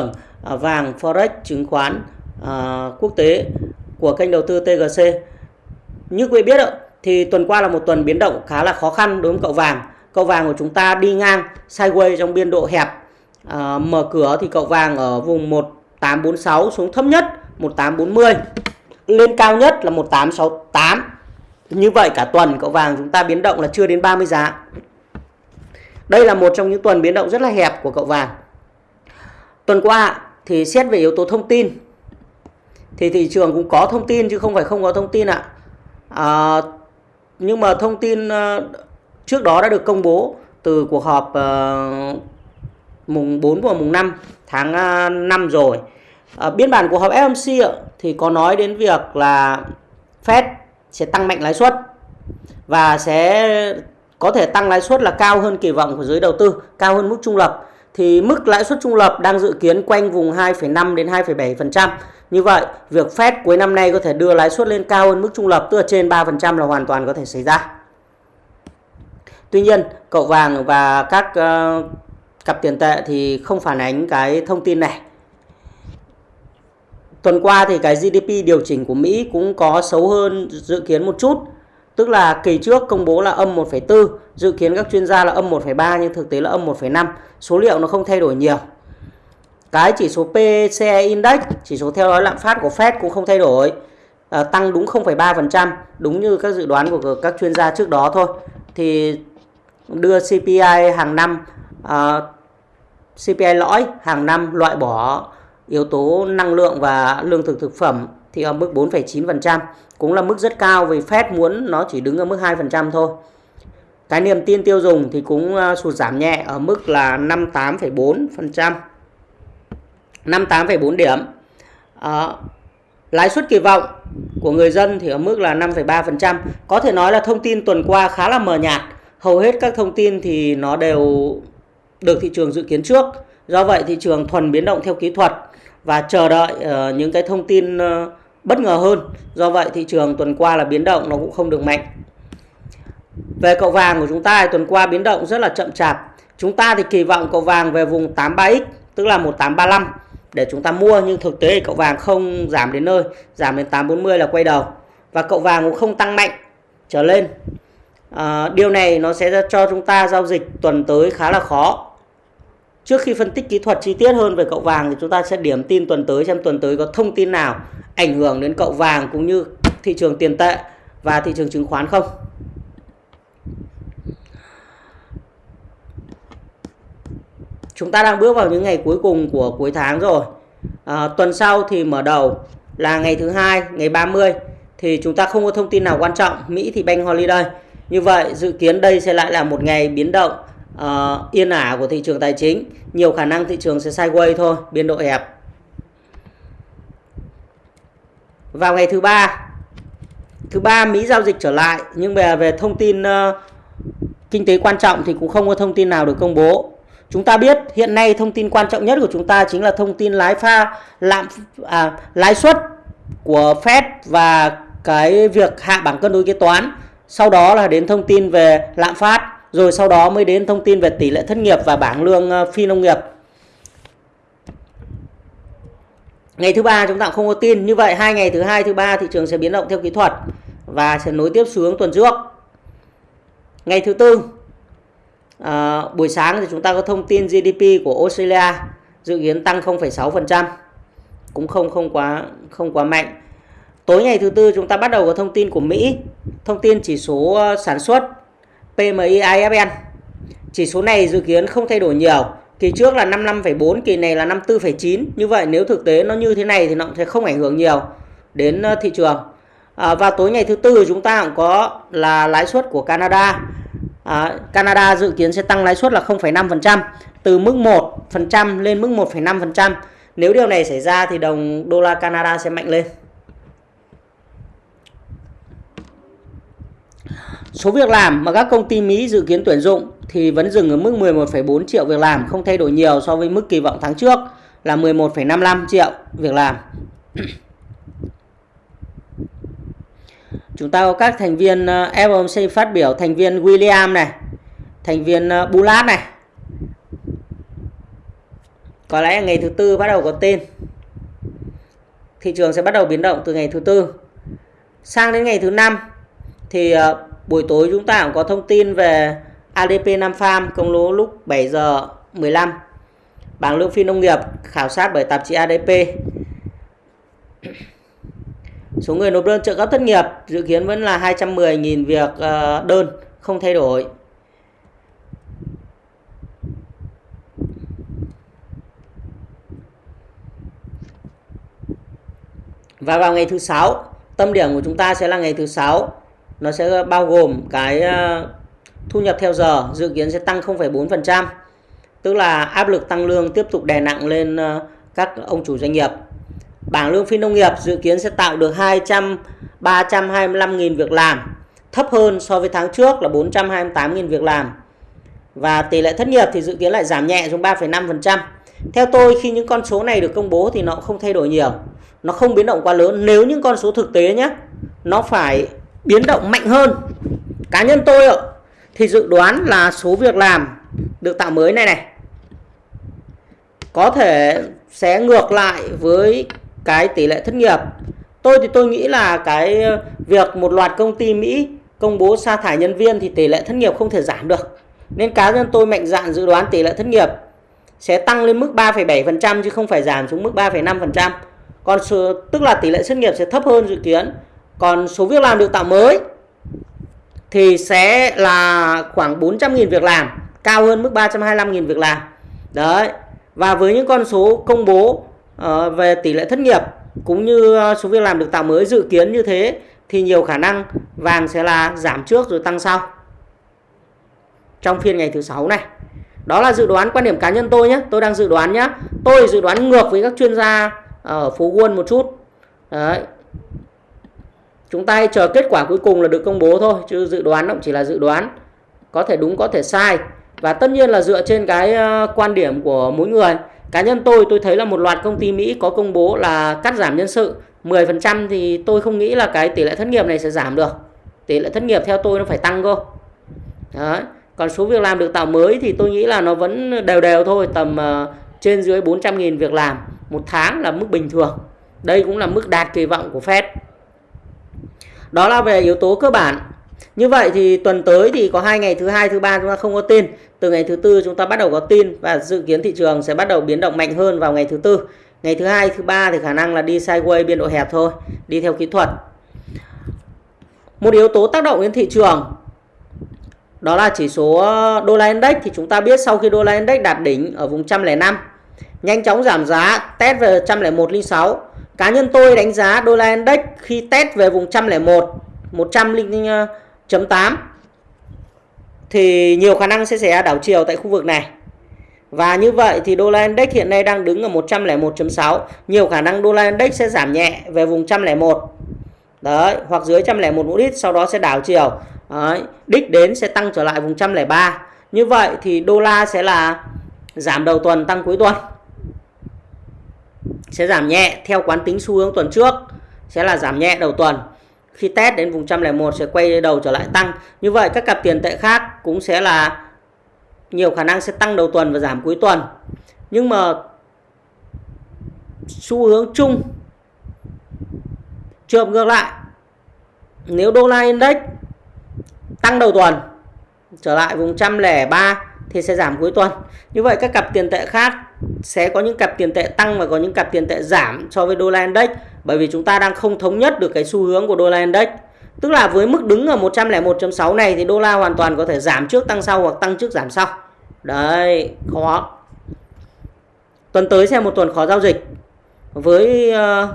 Vâng, à, vàng forex chứng khoán à, quốc tế của kênh đầu tư TGC. Như quý vị biết thì tuần qua là một tuần biến động khá là khó khăn đối với cậu vàng. Cậu vàng của chúng ta đi ngang sideways trong biên độ hẹp. À, mở cửa thì cậu vàng ở vùng 1846 xuống thấp nhất 1840. Lên cao nhất là 1868. Như vậy cả tuần cậu vàng chúng ta biến động là chưa đến 30 giá. Đây là một trong những tuần biến động rất là hẹp của cậu vàng. Tuần qua thì xét về yếu tố thông tin thì thị trường cũng có thông tin chứ không phải không có thông tin ạ. À, nhưng mà thông tin ờ, trước đó đã được công bố từ cuộc họp ờ, mùng 4 và mùng 5 tháng ờ, 5 rồi. À, biên bản cuộc họp FOMC ạ, thì có nói đến việc là Fed sẽ tăng mạnh lãi suất và sẽ có thể tăng lãi suất là cao hơn kỳ vọng của giới đầu tư, cao hơn mức trung lập thì mức lãi suất trung lập đang dự kiến quanh vùng 2,5 đến 2,7%. Như vậy, việc Fed cuối năm nay có thể đưa lãi suất lên cao hơn mức trung lập tức là trên 3% là hoàn toàn có thể xảy ra. Tuy nhiên, cậu vàng và các uh, cặp tiền tệ thì không phản ánh cái thông tin này. Tuần qua thì cái GDP điều chỉnh của Mỹ cũng có xấu hơn dự kiến một chút. Tức là kỳ trước công bố là âm 1,4, dự kiến các chuyên gia là âm 1,3 nhưng thực tế là âm 1,5. Số liệu nó không thay đổi nhiều. Cái chỉ số PCE Index, chỉ số theo dõi lạm phát của Fed cũng không thay đổi. À, tăng đúng 0,3%, đúng như các dự đoán của các chuyên gia trước đó thôi. Thì đưa CPI hàng năm, à, CPI lõi hàng năm loại bỏ yếu tố năng lượng và lương thực thực phẩm thì ở mức 4,9%, cũng là mức rất cao vì Fed muốn nó chỉ đứng ở mức 2% thôi. Cái niềm tin tiêu dùng thì cũng à, sụt giảm nhẹ ở mức là 58,4%. 58,4 điểm. À, lãi suất kỳ vọng của người dân thì ở mức là 5,3%. Có thể nói là thông tin tuần qua khá là mờ nhạt. Hầu hết các thông tin thì nó đều được thị trường dự kiến trước. Do vậy thị trường thuần biến động theo kỹ thuật và chờ đợi uh, những cái thông tin uh, bất ngờ hơn. Do vậy thị trường tuần qua là biến động nó cũng không được mạnh. Về cậu vàng của chúng ta tuần qua biến động rất là chậm chạp. Chúng ta thì kỳ vọng cậu vàng về vùng 83x tức là 1835 để chúng ta mua nhưng thực tế thì cậu vàng không giảm đến nơi, giảm đến 840 là quay đầu. Và cậu vàng cũng không tăng mạnh trở lên. À, điều này nó sẽ cho chúng ta giao dịch tuần tới khá là khó Trước khi phân tích kỹ thuật chi tiết hơn về cậu vàng thì chúng ta sẽ điểm tin tuần tới xem tuần tới có thông tin nào ảnh hưởng đến cậu vàng cũng như thị trường tiền tệ và thị trường chứng khoán không. Chúng ta đang bước vào những ngày cuối cùng của cuối tháng rồi. À, tuần sau thì mở đầu là ngày thứ hai, ngày 30 thì chúng ta không có thông tin nào quan trọng. Mỹ thì bank holiday. Như vậy dự kiến đây sẽ lại là một ngày biến động uh, yên ả của thị trường tài chính nhiều khả năng thị trường sẽ sideways thôi biên độ hẹp vào ngày thứ ba. Thứ ba Mỹ giao dịch trở lại nhưng về về thông tin uh, kinh tế quan trọng thì cũng không có thông tin nào được công bố. Chúng ta biết hiện nay thông tin quan trọng nhất của chúng ta chính là thông tin lái pha lạm à, lãi suất của Fed và cái việc hạ bảng cân đối kế toán. Sau đó là đến thông tin về lạm phát rồi sau đó mới đến thông tin về tỷ lệ thất nghiệp và bảng lương ờ, phi nông nghiệp. Ngày thứ ba chúng ta không có tin, như vậy hai ngày thứ hai thứ ba thị trường sẽ biến động theo kỹ thuật và sẽ nối tiếp xuống tuần trước. Ngày thứ tư à, buổi sáng thì chúng ta có thông tin GDP của Australia dự kiến tăng 0,6%, cũng không không quá không quá mạnh. Tối ngày thứ tư chúng ta bắt đầu có thông tin của Mỹ, thông tin chỉ số ờ, sản xuất PMI IFN. Chỉ số này dự kiến không thay đổi nhiều. Kỳ trước là 55,4, kỳ này là 54,9. Như vậy nếu thực tế nó như thế này thì nó sẽ không ảnh hưởng nhiều đến ờ, thị trường. À, và tối ngày thứ tư chúng ta cũng có là lãi suất của Canada. À, Canada dự kiến sẽ tăng lãi suất là 0,5% từ mức 1% lên mức 1,5%. Nếu điều này xảy ra thì đồng đô la Canada sẽ mạnh lên. Số việc làm mà các công ty Mỹ dự kiến tuyển dụng thì vẫn dừng ở mức 11,4 triệu việc làm, không thay đổi nhiều so với mức kỳ vọng tháng trước là 11,55 triệu việc làm. Chúng ta có các thành viên ờ, FOMC phát biểu, thành viên William này, thành viên ờ, bulat này. có lẽ ngày thứ tư bắt đầu có tin thị trường sẽ bắt đầu biến động từ ngày thứ tư sang đến ngày thứ năm thì ờ, buổi tối chúng ta cũng có thông tin về ADP Nam Farm công bố lúc 7 giờ 15 bảng lương phi nông nghiệp khảo sát bởi tạp chí ADP số người nộp đơn trợ cấp thất nghiệp dự kiến vẫn là 210.000 việc ờ, đơn không thay đổi. Và vào ngày thứ sáu, tâm điểm của chúng ta sẽ là ngày thứ sáu. Nó sẽ bao gồm cái ờ, thu nhập theo giờ dự kiến sẽ tăng 0,4%. Tức là áp lực tăng lương tiếp tục đè nặng lên ờ, các ông chủ doanh nghiệp. Bảng lương phi nông nghiệp dự kiến sẽ tạo được 200 325.000 việc làm, thấp hơn so với tháng trước là 428.000 việc làm. Và tỷ lệ thất nghiệp thì dự kiến lại giảm nhẹ xuống 3,5%. Theo tôi khi những con số này được công bố thì nó không thay đổi nhiều nó không biến động quá lớn nếu những con số thực tế nhé nó phải biến động mạnh hơn cá nhân tôi ạ thì dự đoán là số việc làm được tạo mới này này có thể sẽ ngược lại với cái tỷ lệ thất nghiệp. Tôi thì tôi nghĩ là cái việc một loạt công ty Mỹ công bố sa thải nhân viên thì tỷ lệ thất nghiệp không thể giảm được. Nên cá nhân tôi mạnh dạn dự đoán tỷ lệ thất nghiệp sẽ tăng lên mức 3,7% chứ không phải giảm xuống mức 3,5% còn số, tức là tỷ lệ thất nghiệp sẽ thấp hơn dự kiến. Còn số việc làm được tạo mới thì sẽ là khoảng 400.000 việc làm cao hơn mức 325.000 việc làm. Đấy và với những con số công bố uh, về tỷ lệ thất nghiệp cũng như ờ, số việc làm được tạo mới dự kiến như thế thì nhiều khả năng vàng sẽ là giảm trước rồi tăng sau. Trong phiên ngày thứ sáu này đó là dự đoán quan điểm cá nhân tôi nhé tôi đang dự đoán nhé tôi dự đoán ngược với các chuyên gia ở phố Wall một chút. Đấy chúng ta hãy chờ kết quả cuối cùng là được công bố thôi, chứ dự đoán cũng chỉ là dự đoán. Có thể đúng, có thể sai. Và tất nhiên là dựa trên cái ờ, quan điểm của mỗi người. Cá nhân tôi tôi thấy là một loạt công ty Mỹ có công bố là cắt giảm nhân sự. 10% thì tôi không nghĩ là cái tỷ lệ thất nghiệp này sẽ giảm được. Tỷ lệ thất nghiệp theo tôi nó phải tăng cơ. Đấy. còn số việc làm được tạo mới thì tôi nghĩ là nó vẫn đều đều thôi, tầm ờ, trên dưới 400.000 việc làm một tháng là mức bình thường. Đây cũng là mức đạt kỳ vọng của Fed đó là về yếu tố cơ bản. Như vậy thì tuần tới thì có hai ngày thứ hai, thứ ba chúng ta không có tin. Từ ngày thứ tư chúng ta bắt đầu có tin và dự kiến thị trường sẽ bắt đầu biến động mạnh hơn vào ngày thứ tư. Ngày thứ hai, thứ ba thì khả năng là đi sideways biên độ hẹp thôi, đi theo kỹ thuật. Một yếu tố tác động đến thị trường, đó là chỉ số uh, đô la index thì chúng ta biết sau khi đô la index đạt đỉnh ở vùng 105 nhanh chóng giảm giá, test về 101.06 cá nhân tôi đánh giá đô la index khi test về vùng 101 100.8 ờ, thì nhiều khả năng sẽ xảy ra đảo chiều tại khu vực này. Và như vậy thì đô la index hiện nay đang đứng ở 101.6 nhiều khả năng đô la index sẽ giảm nhẹ về vùng 101 đấy hoặc dưới 101 một ít sau đó sẽ đảo chiều. Đấy, đích đến sẽ tăng trở lại vùng 103 như vậy thì đô la sẽ là giảm đầu tuần tăng cuối tuần sẽ giảm nhẹ theo quán tính xu hướng tuần trước, sẽ là giảm nhẹ đầu tuần. Khi test đến vùng 101 sẽ quay đầu trở lại tăng. Như vậy, các cặp tiền tệ khác cũng sẽ là nhiều khả năng sẽ tăng đầu tuần và giảm cuối tuần. Nhưng mà xu hướng chung trường ngược lại. Nếu đô la index tăng đầu tuần trở lại vùng 103 thì sẽ giảm cuối tuần. Như vậy, các cặp tiền tệ khác sẽ có những cặp tiền tệ tăng và có những cặp tiền tệ giảm so với đô la index, bởi vì chúng ta đang không thống nhất được cái xu hướng của đô la index. Tức là với mức đứng ở 101.6 này thì đô la hoàn toàn có thể giảm trước tăng sau hoặc tăng trước giảm sau. Đấy, khó. Tuần tới sẽ một tuần khó giao dịch. Với ờ,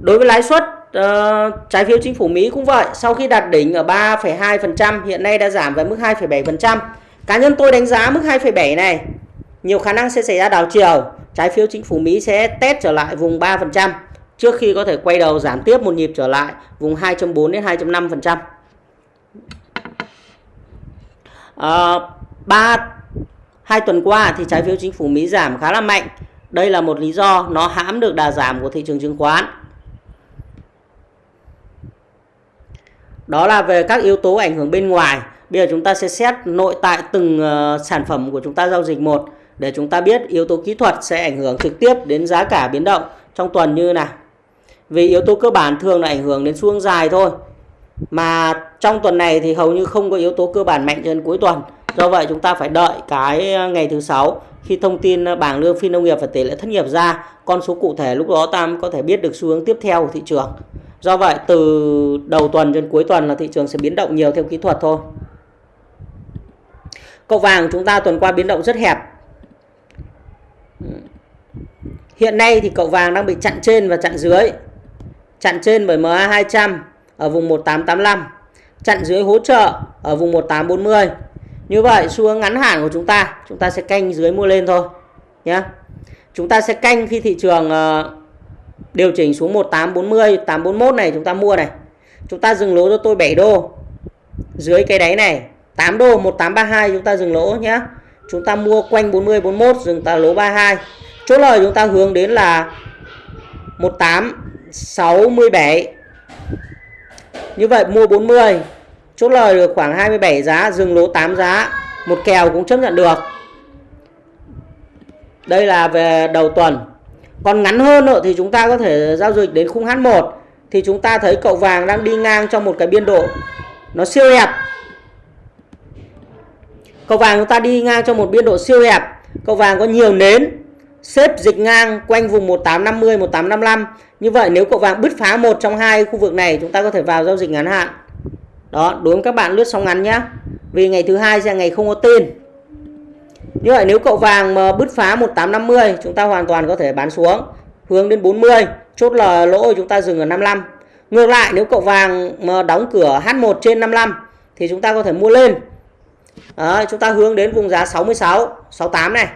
đối với lãi suất uh, trái phiếu chính phủ Mỹ cũng vậy. Sau khi đạt đỉnh ở 3,2% hiện nay đã giảm về mức 2,7% cá nhân tôi đánh giá mức 2,7 này nhiều khả năng sẽ xảy ra đảo chiều. Trái phiếu chính phủ Mỹ sẽ test trở lại vùng 3% trước khi có thể quay đầu giảm tiếp một nhịp trở lại vùng 2.4 đến 2.5% à, ờ, ba hai tuần qua thì trái phiếu chính phủ Mỹ giảm khá là mạnh. Đây là một lý do nó hãm được đà giảm của thị trường chứng khoán. Đó là về các yếu tố ảnh hưởng bên ngoài bây giờ chúng ta sẽ xét nội tại từng uh, sản phẩm của chúng ta giao dịch một để chúng ta biết yếu tố kỹ thuật sẽ ảnh hưởng trực tiếp đến giá cả biến động trong tuần như nào. Vì yếu tố cơ bản thường là ảnh hưởng đến xu hướng dài thôi. Mà trong tuần này thì hầu như không có yếu tố cơ bản mạnh trên cuối tuần. Do vậy chúng ta phải đợi cái ờ, ngày thứ sáu khi thông tin ờ, bảng lương phi nông nghiệp và tỷ lệ thất nghiệp ra, con số cụ thể lúc đó ta có thể biết được xu hướng tiếp theo của thị trường. Do vậy từ đầu tuần đến cuối tuần là thị trường sẽ biến động nhiều theo kỹ thuật thôi. Cậu vàng chúng ta tuần qua biến động rất hẹp. Hiện nay thì cậu vàng đang bị chặn trên và chặn dưới. Chặn trên bởi MA200 ở vùng 1885. Chặn dưới hỗ trợ ở vùng 1840. Như vậy xu hướng ngắn hạn của chúng ta, chúng ta sẽ canh dưới mua lên thôi nhé. Chúng ta sẽ canh khi thị trường ờ, điều chỉnh xuống 1840, 841 này chúng ta mua này. Chúng ta dừng lỗ cho tôi 7 đô. Dưới cái đáy này 8 đô 1832 chúng ta dừng lỗ nhé. Chúng ta mua quanh 40 41 dừng ta lỗ 32. Chốt lời chúng ta hướng đến là 1867. Như vậy mua 40 chốt lời được khoảng 27 giá dừng lỗ 8 giá một kèo cũng chấp nhận được đây là về đầu tuần còn ngắn hơn nữa thì chúng ta có thể giao dịch đến khung H1 thì chúng ta thấy cậu vàng đang đi ngang trong một cái biên độ nó siêu hẹp. Cậu vàng chúng ta đi ngang trong một biên độ siêu hẹp. Cậu vàng có nhiều nến, xếp dịch ngang quanh vùng 1850 1855 như vậy nếu cậu vàng bứt phá một trong hai khu vực này, chúng ta có thể vào giao dịch ngắn hạn. Đó đối với các bạn lướt sóng ngắn nhé vì ngày thứ hai sẽ là ngày không có tin như vậy nếu cậu vàng mà bứt phá 1850 chúng ta hoàn toàn có thể bán xuống. Hướng đến 40 chốt là lỗ chúng ta dừng ở 55 ngược lại nếu cậu vàng mà đóng cửa H1 trên 55 thì chúng ta có thể mua lên. Đó, chúng ta hướng đến vùng giá 66 68 này.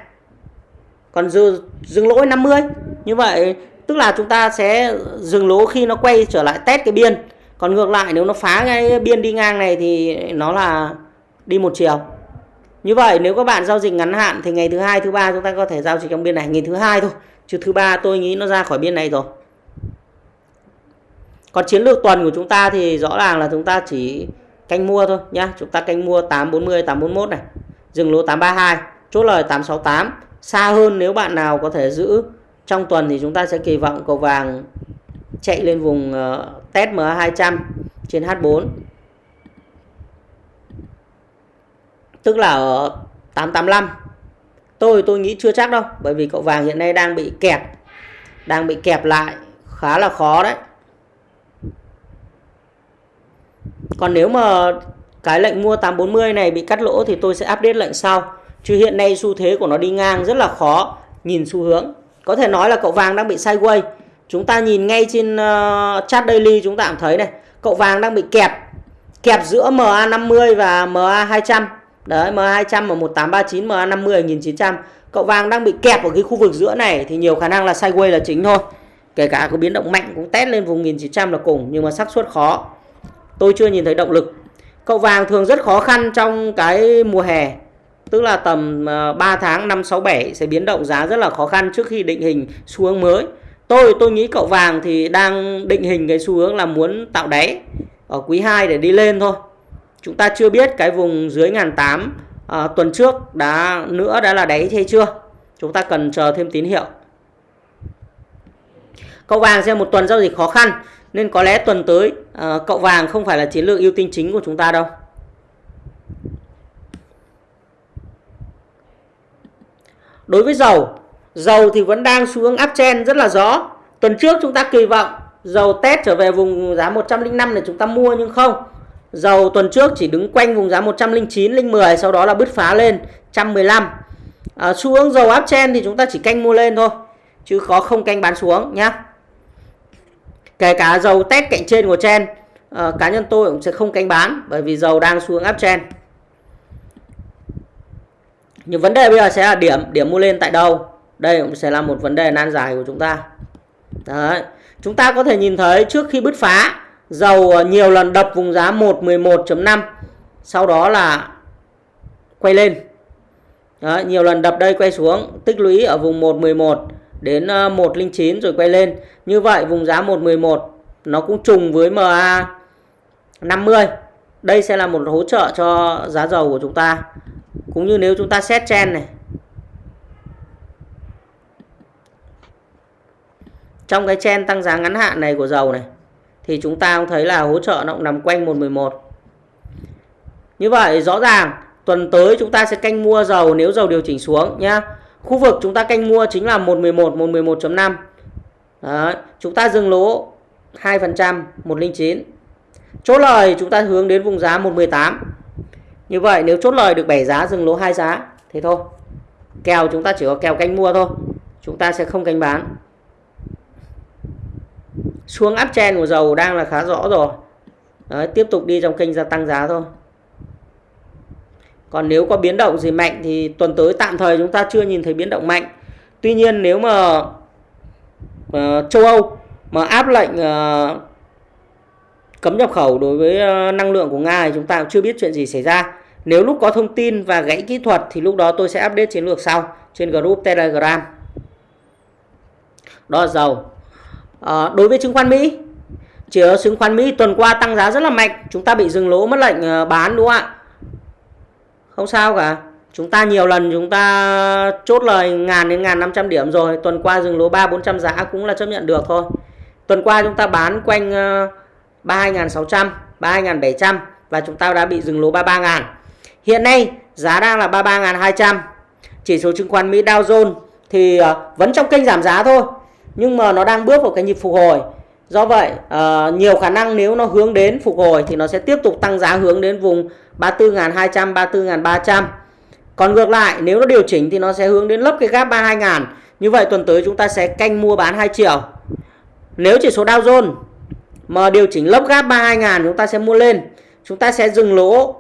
Còn dừng, dừng lỗ 50 như vậy tức là chúng ta sẽ dừng lỗ khi nó quay trở lại test cái biên. Còn ngược lại nếu nó phá ngay biên đi ngang này thì nó là đi một chiều như vậy nếu các bạn giao dịch ngắn hạn thì ngày thứ hai thứ ba chúng ta có thể giao dịch trong biên này ngày thứ hai thôi. Chứ thứ ba tôi nghĩ nó ra khỏi biên này rồi. Còn chiến lược tuần của chúng ta thì rõ ràng là chúng ta chỉ canh mua thôi nhá. Chúng ta canh mua 840 841 này. Dừng lỗ 832 chốt lời 868 xa hơn nếu bạn nào có thể giữ. Trong tuần thì chúng ta sẽ kỳ vọng cầu vàng chạy lên vùng uh, test MA200 trên H4 tức là ở 885 tôi tôi nghĩ chưa chắc đâu bởi vì cậu vàng hiện nay đang bị kẹp đang bị kẹp lại khá là khó đấy. Còn nếu mà cái lệnh mua 840 này bị cắt lỗ thì tôi sẽ update lệnh sau. Chứ hiện nay xu thế của nó đi ngang rất là khó nhìn xu hướng. Có thể nói là cậu vàng đang bị sideways. Chúng ta nhìn ngay trên uh, chart daily chúng ta cũng thấy này, cậu vàng đang bị kẹp kẹp giữa MA50 và MA200. Đấy, MA200 và 1839, MA50 ở 1900. Cậu vàng đang bị kẹp ở cái khu vực giữa này thì nhiều khả năng là sideways là chính thôi. Kể cả có biến động mạnh cũng test lên vùng 1900 là cùng nhưng mà xác suất khó. Tôi chưa nhìn thấy động lực. Cậu vàng thường rất khó khăn trong cái mùa hè. Tức là tầm ờ, 3 tháng 5 6 7 sẽ biến động giá rất là khó khăn trước khi định hình xu hướng mới tôi tôi nghĩ cậu vàng thì đang định hình cái xu hướng là muốn tạo đáy ở quý 2 để đi lên thôi chúng ta chưa biết cái vùng dưới ngàn tám à, tuần trước đã nữa đã là đáy hay chưa chúng ta cần chờ thêm tín hiệu cậu vàng sẽ một tuần giao dịch khó khăn nên có lẽ tuần tới à, cậu vàng không phải là chiến lược ưu tiên chính của chúng ta đâu đối với dầu Dầu thì vẫn đang xu hướng uptrend rất là rõ. Tuần trước chúng ta kỳ vọng dầu test trở về vùng giá 105 để chúng ta mua nhưng không. Dầu tuần trước chỉ đứng quanh vùng giá 109, 10 sau đó là bứt phá lên 115. À, xu hướng dầu áp chen thì chúng ta chỉ canh mua lên thôi chứ có không canh bán xuống nhá. Kể cả dầu test cạnh trên của chen à, cá nhân tôi cũng sẽ không canh bán bởi vì dầu đang xuống áp chen Nhưng vấn đề bây giờ sẽ là điểm điểm mua lên tại đâu? đây cũng sẽ là một vấn đề nan giải của chúng ta đấy chúng ta có thể nhìn thấy trước khi bứt phá dầu ờ, nhiều lần đập vùng giá 111.5 sau đó là quay lên. Đó, nhiều lần đập đây quay xuống tích lũy ở vùng 111 đến ờ, 109 rồi quay lên. Như vậy vùng giá 111 nó cũng trùng với MA 50 đây sẽ là một hỗ trợ cho giá dầu của chúng ta. Cũng như nếu chúng ta xét chen này. Trong cái chen tăng giá ngắn hạn này của dầu này thì chúng ta cũng thấy là hỗ trợ nó cũng nằm quanh 111 như vậy rõ ràng tuần tới chúng ta sẽ canh mua dầu nếu dầu điều chỉnh xuống nhá. Khu vực chúng ta canh mua chính là 111 111.5 Đấy, chúng ta dừng lỗ 2% 109 chốt lời chúng ta hướng đến vùng giá 118 như vậy nếu chốt lời được 7 giá dừng lỗ hai giá thế thôi. Kèo chúng ta chỉ có kèo canh mua thôi. Chúng ta sẽ không canh bán xuống áp chen của dầu đang là khá rõ rồi. Đấy, tiếp tục đi trong kênh gia tăng giá thôi. Còn nếu có biến động gì mạnh thì tuần tới tạm thời chúng ta chưa nhìn thấy biến động mạnh. Tuy nhiên nếu mà uh, châu Âu mà áp lệnh uh, cấm nhập khẩu đối với uh, năng lượng của Nga thì chúng ta cũng chưa biết chuyện gì xảy ra. Nếu lúc có thông tin và gãy kỹ thuật thì lúc đó tôi sẽ update chiến lược sau trên group Telegram. Đó là dầu à, đối với chứng khoán Mỹ. Chỉ ở chứng khoán Mỹ tuần qua tăng giá rất là mạnh. Chúng ta bị dừng lỗ mất lệnh ờ, bán đúng không ạ? Không sao cả. Chúng ta nhiều lần chúng ta chốt lời ngàn đến ngàn năm trăm điểm rồi. Tuần qua dừng lỗ ba bốn trăm giá cũng là chấp nhận được thôi. Tuần qua chúng ta bán quanh ờ, ba hai sáu trăm ba hai bảy trăm và chúng ta đã bị dừng lỗ ba ba ngàn. Hiện nay giá đang là ba ba hai trăm. Chỉ số chứng khoán Mỹ Dow Jones thì vẫn trong kênh giảm giá thôi nhưng mà nó đang bước vào cái nhịp phục hồi. Do vậy uh, nhiều khả năng nếu nó hướng đến phục hồi thì nó sẽ tiếp tục tăng giá hướng đến vùng 34.200 34.300 còn ngược lại nếu nó điều chỉnh thì nó sẽ hướng đến lấp cái gap 32.000 như vậy tuần tới chúng ta sẽ canh mua bán hai chiều nếu chỉ số Dow Jones mà điều chỉnh lấp gap 32.000 chúng ta sẽ mua lên. Chúng ta sẽ dừng lỗ uh,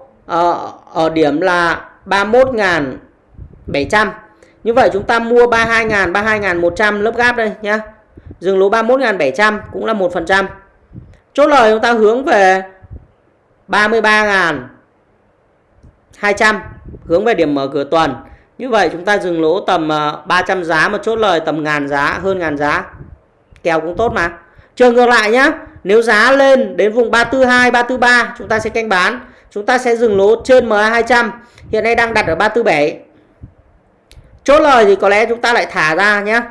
ở điểm là 31.700 như vậy chúng ta mua 32.000 32.100 lớp gáp đây nhá. Dừng lỗ 31.700 cũng là 1% chốt lời chúng ta hướng về 33.200 hướng về điểm mở cửa tuần. Như vậy chúng ta dừng lỗ tầm ờ, 300 giá mà chốt lời tầm ngàn giá, hơn ngàn giá. Kèo cũng tốt mà. Trường ngược lại nhá, nếu giá lên đến vùng 342 343 chúng ta sẽ canh bán. Chúng ta sẽ dừng lỗ trên MA 200 hiện nay đang đặt ở 347 chốt lời thì có lẽ chúng ta lại thả ra nhé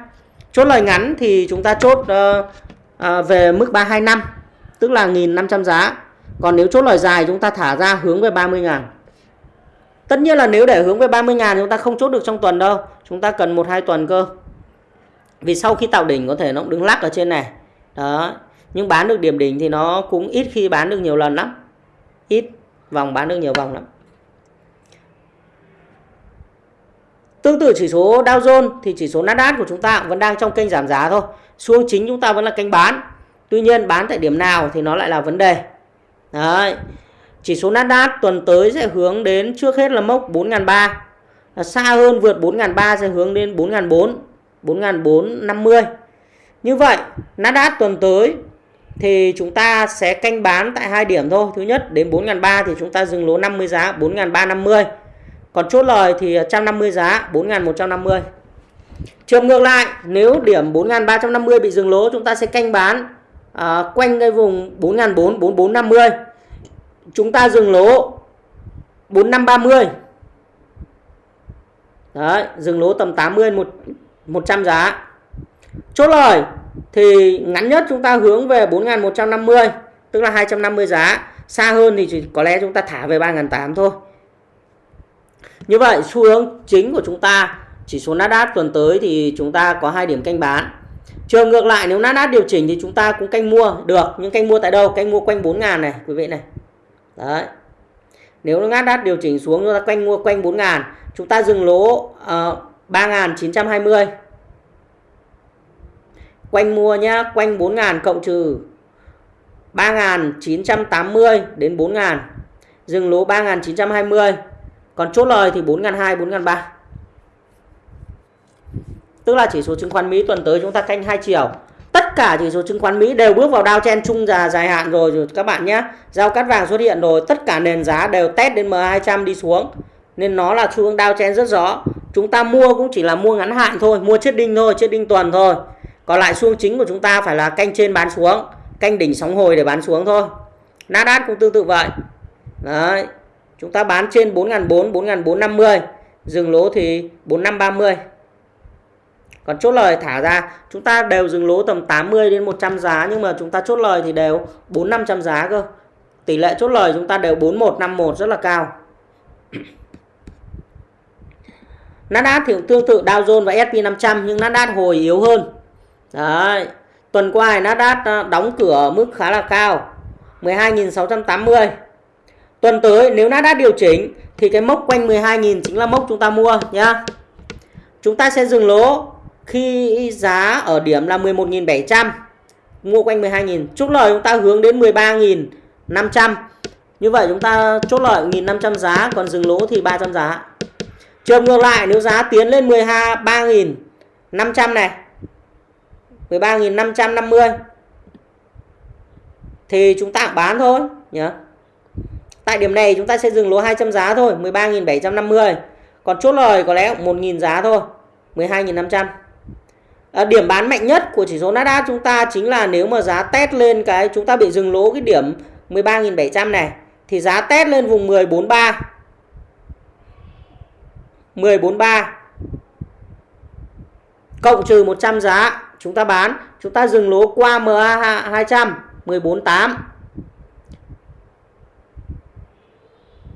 chốt lời ngắn thì chúng ta chốt uh, uh, về mức 325 tức là 1.500 giá. Còn nếu chốt lời dài chúng ta thả ra hướng về 30 ngàn. Tất nhiên là nếu để hướng về 30 ngàn chúng ta không chốt được trong tuần đâu. Chúng ta cần một hai tuần cơ. Vì sau khi tạo đỉnh có thể nó cũng đứng lắc ở trên này. Đó. Nhưng bán được điểm đỉnh thì nó cũng ít khi bán được nhiều lần lắm. Ít. Vòng bán được nhiều vòng lắm. Tương tự chỉ số Dow Jones thì chỉ số Nasdaq của chúng ta vẫn đang trong kênh giảm giá thôi. Xuống chính chúng ta vẫn là kênh bán. Tuy nhiên bán tại điểm nào thì nó lại là vấn đề. Đấy. Chỉ số Nasdaq tuần tới sẽ hướng đến trước hết là mốc 4.300. Xa hơn vượt 4.300 sẽ hướng đến 4.400, 4.450. Như vậy, Nasdaq tuần tới thì chúng ta sẽ canh bán tại hai điểm thôi. Thứ nhất đến 4.300 thì chúng ta dừng lỗ 50 giá 4.350. Còn chốt lời thì 150 giá 4.150. Trường ngược lại, nếu điểm 4.350 bị dừng lỗ chúng ta sẽ canh bán à, quanh cái vùng 4.4450 Chúng ta dừng lỗ 4530. Đấy, dừng lỗ tầm 80 một 100 giá. Chốt lời thì ngắn nhất chúng ta hướng về 4.150 tức là 250 giá. Xa hơn thì chỉ có lẽ chúng ta thả về 3.800 thôi. Như vậy xu hướng chính của chúng ta chỉ số Nasdaq tuần tới thì chúng ta có hai điểm canh bán. Trường ngược lại nếu Nasdaq điều chỉnh thì chúng ta cũng canh mua được, nhưng canh mua tại đâu? Canh mua quanh 4.000 này quý vị này. Đấy. Nếu Nasdaq điều chỉnh xuống chúng ta quanh mua quanh 4.000. chúng ta dừng lỗ ờ, uh, 3.920. Quanh mua nhá, quanh 4.000 cộng trừ 3.980 đến 4.000. Dừng lỗ 3.920 còn chốt lời thì 4.200 4.300 tức là chỉ số chứng khoán Mỹ tuần tới chúng ta canh hai chiều tất cả chỉ số chứng khoán Mỹ đều bước vào đao chen chung dài dài hạn rồi, rồi các bạn nhé. Giao cắt vàng xuất hiện rồi tất cả nền giá đều test đến M200 đi xuống. Nên nó là xu hướng đao chen rất rõ. Chúng ta mua cũng chỉ là mua ngắn hạn thôi mua chết đinh thôi chết đinh tuần thôi. Còn lại xu hướng chính của chúng ta phải là canh trên bán xuống canh đỉnh sóng hồi để bán xuống thôi. Nasdaq cũng tương tự vậy. Đấy. Chúng ta bán trên 4.400, 4.450. Dừng lỗ thì 4.530. Còn chốt lời thả ra chúng ta đều dừng lỗ tầm 80 đến 100 giá nhưng mà chúng ta chốt lời thì đều 4 500 giá cơ. Tỷ lệ chốt lời chúng ta đều 4151 rất là cao. Nasdaq thì cũng tương tự Dow Jones và S&P 500 nhưng Nasdaq hồi yếu hơn. Đấy. Tuần qua Nasdaq ờ, đóng cửa ở mức khá là cao. 12.680. Tuần tới, nếu Nasdaq điều chỉnh, thì cái mốc quanh 12.000 chính là mốc chúng ta mua, nhá. Chúng ta sẽ dừng lỗ khi giá ở điểm là 11.700 mua quanh 12.000 chốt lời chúng ta hướng đến 13.500 như vậy chúng ta chốt lời 1.500 giá, còn dừng lỗ thì 300 giá. Trường ngược lại, nếu giá tiến lên 13.500 này 13.550 thì chúng ta bán thôi nhớ tại điểm này chúng ta sẽ dừng lỗ 200 giá thôi 13.750 còn chốt lời có lẽ 1.000 giá thôi 12.500 à, điểm bán mạnh nhất của chỉ số Nasdaq chúng ta chính là nếu mà giá test lên cái chúng ta bị dừng lỗ cái điểm 13.700 này thì giá test lên vùng 1043 1043 cộng trừ 100 giá chúng ta bán chúng ta dừng lỗ qua MA 200 148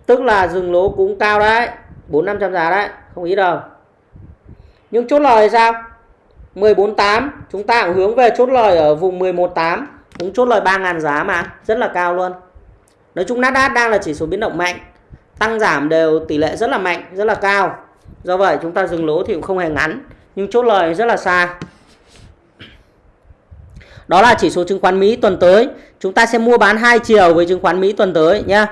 tức là dừng lỗ cũng cao đấy 4 500 giá đấy, không ít đâu. Nhưng chốt lời sao? 148 chúng ta cũng hướng về chốt lời ở vùng 118 cũng chốt lời 3.000 giá mà, rất là cao luôn. Nói chung Nasdaq đang là chỉ số biến động mạnh, tăng giảm đều tỷ lệ rất là mạnh, rất là cao. Do vậy chúng ta dừng lỗ thì cũng không hề ngắn, nhưng chốt lời rất là xa. Đó là chỉ số chứng khoán Mỹ tuần tới. Chúng ta sẽ mua bán hai chiều với chứng khoán Mỹ tuần tới nhé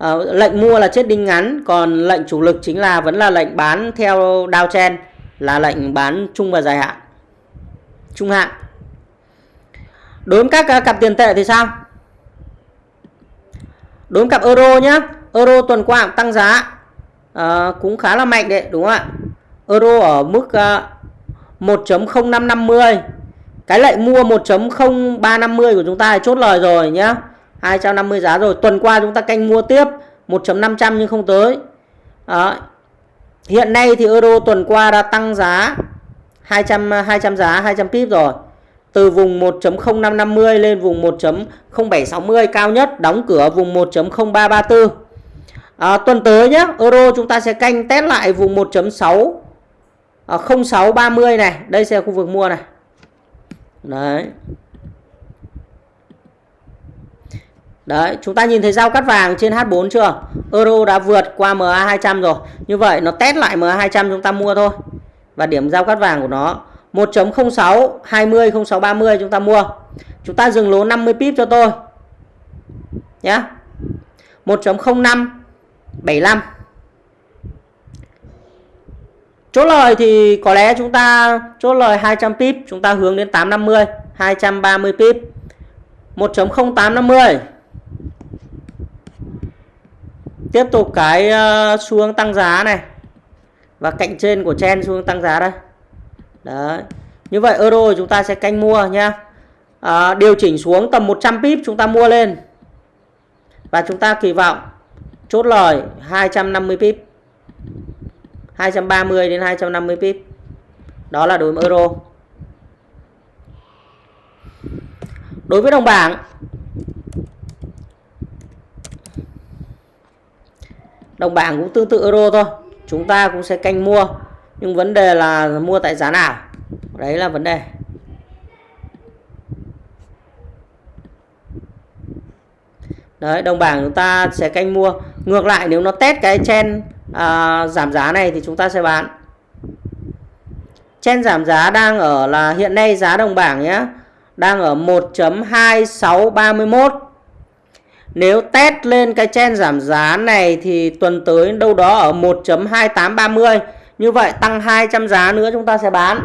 à, lệnh mua là chết đinh ngắn còn lệnh chủ lực chính là vẫn là lệnh bán theo downtrend là lệnh bán chung và dài hạn. Trung hạn. Đối với các cặp tiền tệ thì sao? Đối với cặp euro nhé euro tuần qua cũng tăng giá à, cũng khá là mạnh đấy đúng không ạ? Euro ở mức uh, à, 1.0550 cái lệnh mua 1.0350 của chúng ta chốt lời rồi nhá. 250 giá rồi tuần qua chúng ta canh mua tiếp 1.500 nhưng không tới Đó. hiện nay thì euro tuần qua đã tăng giá 200 200 giá 200 pip rồi. Từ vùng 1.0550 lên vùng 1.0760 cao nhất đóng cửa vùng 1.0334. À, tuần tới nhé, euro chúng ta sẽ canh test lại vùng 1.6 à, 0630 này, đây sẽ là khu vực mua này. Đấy. Đấy, chúng ta nhìn thấy giao cắt vàng trên H4 chưa? Euro đã vượt qua MA200 rồi. Như vậy nó test lại MA200 chúng ta mua thôi. Và điểm giao cắt vàng của nó 1.06 20 06 30 chúng ta mua. Chúng ta dừng lỗ 50 pip cho tôi. Nhé 1.05 75 chốt lời thì có lẽ chúng ta chốt lời 200 pip chúng ta hướng đến 850 230 pip. 1.0850 tiếp tục cái xu xuống tăng giá này. Và cạnh trên của chen xuống tăng giá đây. Đấy. Như vậy euro chúng ta sẽ canh mua nha à, ờ, điều chỉnh xuống tầm 100 pip chúng ta mua lên. Và chúng ta kỳ vọng chốt lời 250 pip. 230 đến 250 pip. Đó là đối với euro. Đối với đồng bảng đồng bảng cũng tương tự euro thôi. Chúng ta cũng sẽ canh mua. Nhưng vấn đề là mua tại giá nào? Đấy là vấn đề. Đấy đồng bảng chúng ta sẽ canh mua. Ngược lại nếu nó test cái chen à, giảm giá này thì chúng ta sẽ bán. Chen giảm giá đang ở là hiện nay giá đồng bảng nhé đang ở 1.2631 nếu test lên cái chen giảm giá này thì tuần tới đâu đó ở 1.2830. Như vậy tăng 200 giá nữa chúng ta sẽ bán.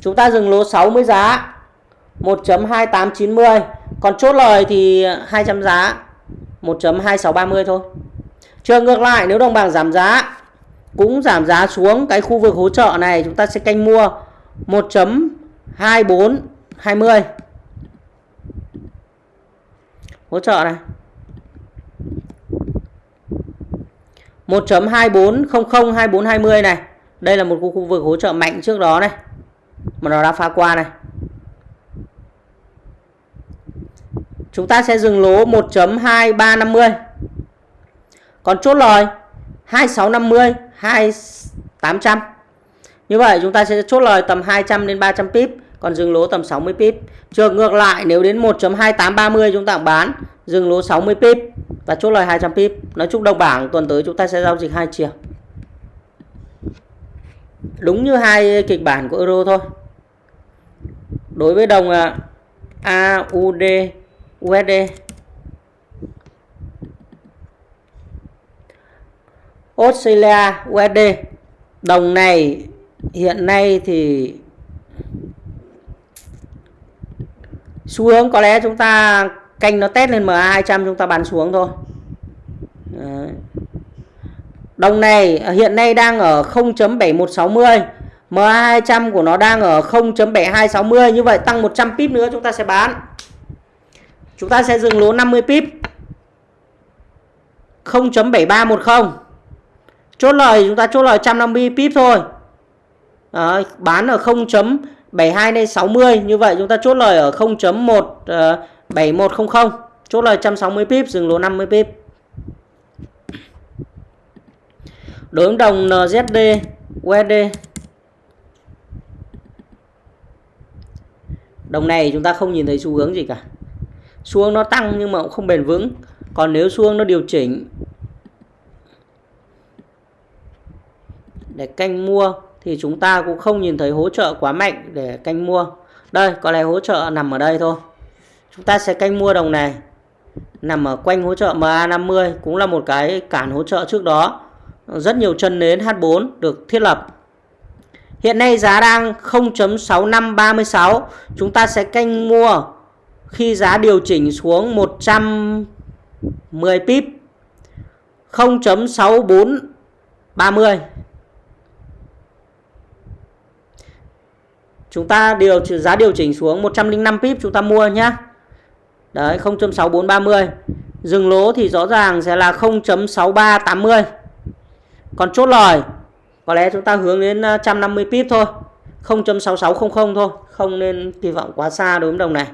Chúng ta dừng lỗ 60 giá. 1.2890. Còn chốt lời thì 200 giá. 1.2630 thôi. Trường ngược lại, nếu đồng bảng giảm giá, cũng giảm giá xuống cái khu vực hỗ trợ này, chúng ta sẽ canh mua 1.2420 hỗ trợ này 1.2400 2420 này. Đây là một khu vực hỗ trợ mạnh trước đó này. Mà nó đã phá qua này. Chúng ta sẽ dừng lỗ 1.2350. Còn chốt lời 2650, 2800. Như vậy chúng ta sẽ chốt lời tầm 200 đến 300 pip, còn dừng lỗ tầm 60 pip. Trường ngược lại nếu đến 1.2830 chúng ta bán, dừng lỗ 60 pip và chốt lời 200 pip. Nói chung đồng bảng tuần tới chúng ta sẽ giao dịch hai chiều. Đúng như hai kịch bản của euro thôi. Đối với đồng à, AUD USD Australia USD đồng này hiện nay thì xu hướng có lẽ chúng ta canh nó test lên MA 200 chúng ta bán xuống thôi. Đấy. đồng này hiện nay đang ở 0.7160 MA 200 của nó đang ở 0.7260 như vậy tăng 100 pip nữa chúng ta sẽ bán. Chúng ta sẽ dừng lỗ 50 pip. 0.7310 chốt lời chúng ta chốt lời 150 pip thôi. Đấy, bán ở 72 lên 60 như vậy chúng ta chốt lời ở 0.17100 uh, ờ, chốt lời 160 pip dừng lỗ 50 pip. Đối với đồng NZD USD đồng này chúng ta không nhìn thấy xu hướng gì cả. Xu hướng nó tăng nhưng mà cũng không bền vững. Còn nếu xu hướng nó điều chỉnh để canh mua thì chúng ta cũng không nhìn thấy hỗ trợ quá mạnh để canh mua. Đây, có lẽ hỗ trợ nằm ở đây thôi. Chúng ta sẽ canh mua đồng này. Nằm ở quanh hỗ trợ MA50 cũng là một cái cản hỗ trợ trước đó. Rất nhiều chân nến H4 được thiết lập. Hiện nay giá đang 0.6536. Chúng ta sẽ canh mua khi giá điều chỉnh xuống 110 pip 0.6430 chúng ta điều giá điều chỉnh xuống 105 pip chúng ta mua nhá. Đấy 0.6430 dừng lỗ thì rõ ràng sẽ là 0.6380 còn chốt lời, có lẽ chúng ta hướng đến à, 150 pip thôi. 0.6600 thôi, không nên kỳ vọng quá xa đối với đồng này.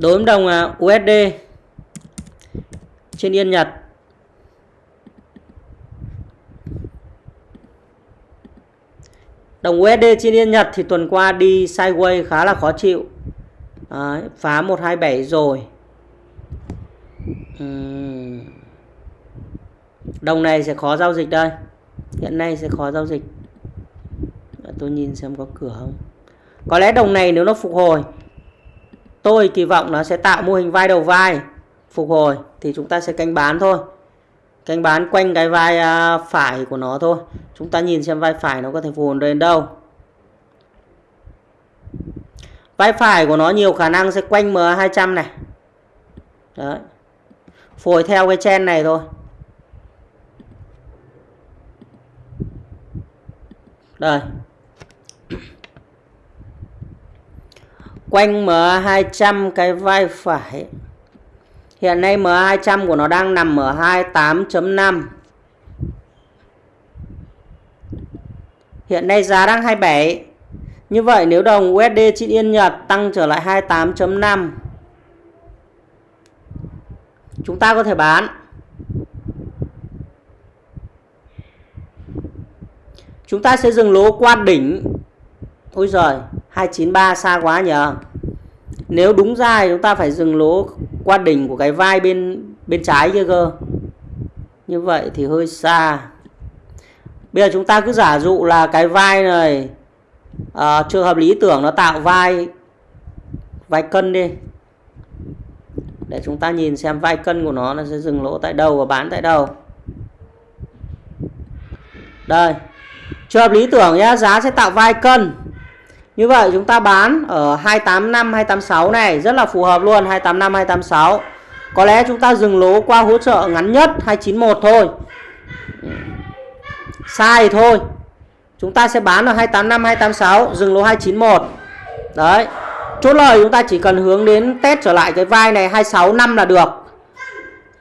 Đối với đồng à, USD trên Yên Nhật Đồng USD trên Yên Nhật thì tuần qua đi sideways khá là khó chịu. Đấy, phá 127 rồi. Đồng này sẽ khó giao dịch đây. Hiện nay sẽ khó giao dịch. Tôi nhìn xem có cửa không. Có lẽ đồng này nếu nó phục hồi tôi kỳ vọng nó sẽ tạo mô hình vai đầu vai phục hồi thì chúng ta sẽ canh bán thôi canh bán quanh cái vai à, phải của nó thôi. Chúng ta nhìn xem vai phải nó có thể phù đến đâu. Vai phải của nó nhiều khả năng sẽ quanh MA200 này. Đấy. Phổi theo cái chen này thôi. Đây. Quanh MA200 cái vai phải. Hiện nay MA200 của nó đang nằm ở 28.5. Hiện nay giá đang 27. Như vậy nếu đồng USD trên Yên Nhật tăng trở lại 28.5 chúng ta có thể bán. Chúng ta sẽ dừng lỗ qua đỉnh. Ôi giời, 293 xa quá nhờ. Nếu đúng ra thì chúng ta phải dừng lỗ qua đỉnh của cái vai bên bên trái kia cơ. Như vậy thì hơi xa. Bây giờ chúng ta cứ giả dụ là cái vai này à, trường hợp lý tưởng nó tạo vai vai cân đi. Để chúng ta nhìn xem vai cân của nó nó sẽ dừng lỗ tại đâu và bán tại đâu. Đây. Trường hợp lý tưởng nhá giá sẽ tạo vai cân như vậy chúng ta bán ở 285 286 này, rất là phù hợp luôn 285 286. Có lẽ chúng ta dừng lỗ qua hỗ trợ ngắn nhất 291 thôi. Sai thôi. Chúng ta sẽ bán ở 285 286 dừng lỗ 291. Đấy. chốt lời chúng ta chỉ cần hướng đến test trở lại cái vai này 26 năm là được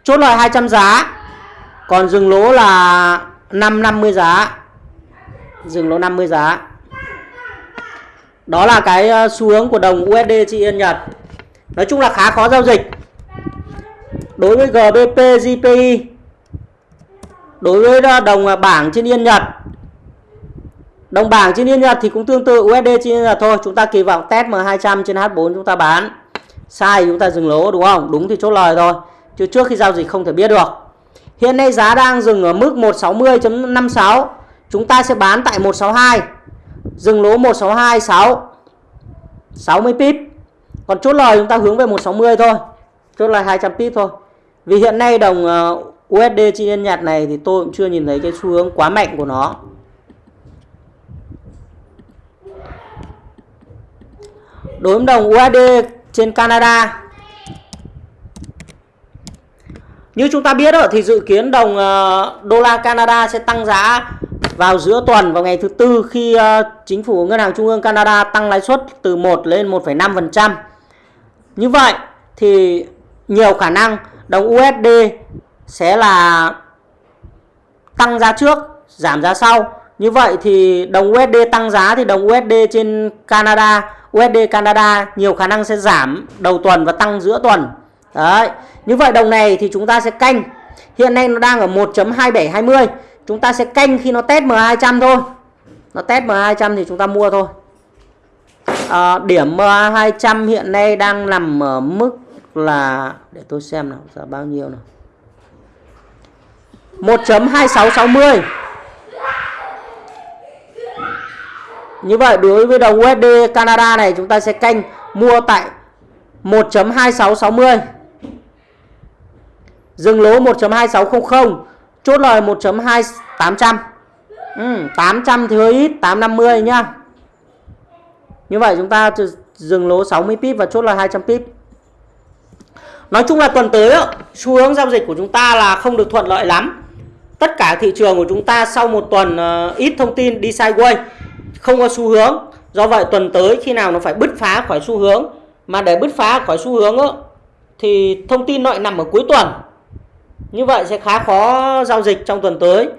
chốt lời 200 giá còn dừng lỗ là 550 giá dừng lỗ 50 giá đó là cái ờ, xu hướng của đồng USD chị Yên Nhật. Nói chung là khá khó giao dịch. Đối với GBP JPY đối với ờ, đồng ờ, bảng trên Yên Nhật, đồng bảng trên Yên Nhật thì cũng tương tự USD trên Yên Nhật thôi. Chúng ta kỳ vọng test M200 trên H4 chúng ta bán. Sai chúng ta dừng lỗ, đúng không? Đúng thì chốt lời thôi. Chứ trước khi giao dịch không thể biết được. Hiện nay giá đang dừng ở mức 160.56 chúng ta sẽ bán tại 162 dừng lỗ 1626 60 pip. Còn chốt lời chúng ta hướng về 160 thôi. Chốt lời 200 pip thôi. Vì hiện nay đồng USD chi nhân nhật này thì tôi cũng chưa nhìn thấy cái xu hướng quá mạnh của nó. Đối với đồng USD trên Canada. Như chúng ta biết đó, thì dự kiến đồng ờ, đô la Canada sẽ tăng giá vào giữa tuần vào ngày thứ tư khi ờ, chính phủ ngân hàng trung ương Canada tăng lãi suất từ 1 lên 1,5%. Như vậy thì nhiều khả năng đồng USD sẽ là tăng giá trước, giảm giá sau. Như vậy thì đồng USD tăng giá thì đồng USD trên Canada, USD Canada nhiều khả năng sẽ giảm đầu tuần và tăng giữa tuần. Đấy. Như vậy đồng này thì chúng ta sẽ canh. Hiện nay nó đang ở 1.2720 chúng ta sẽ canh khi nó test M200 thôi. Nó test M200 thì chúng ta mua thôi. À, điểm M200 hiện nay đang nằm ở mức là để tôi xem nào giá bao nhiêu nào. 1.2660 Như vậy đối với đồng USD Canada này chúng ta sẽ canh mua tại 1.2660 Dừng lỗ 1.2600 Chốt lời 1.2800 ừ, 800 thì hơi ít 850 nhá. Như vậy chúng ta dừng lỗ 60 pip và chốt lời 200 pip. Nói chung là tuần tới xu hướng giao dịch của chúng ta là không được thuận lợi lắm. Tất cả thị trường của chúng ta sau một tuần uh, ít thông tin đi sideways Không có xu hướng. Do vậy tuần tới khi nào nó phải bứt phá khỏi xu hướng Mà để bứt phá khỏi xu hướng Thì thông tin lại nằm ở cuối tuần như vậy sẽ khá khó giao dịch trong tuần tới.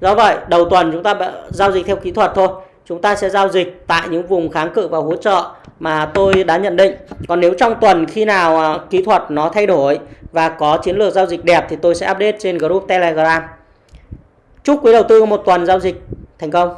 Do vậy, đầu tuần chúng ta giao dịch theo kỹ thuật thôi. Chúng ta sẽ giao dịch tại những vùng kháng cự và hỗ trợ mà tôi đã nhận định. Còn nếu trong tuần khi nào à, kỹ thuật nó thay đổi và có chiến lược giao dịch đẹp thì tôi sẽ update trên group Telegram. Chúc quý đầu tư một tuần giao dịch thành công.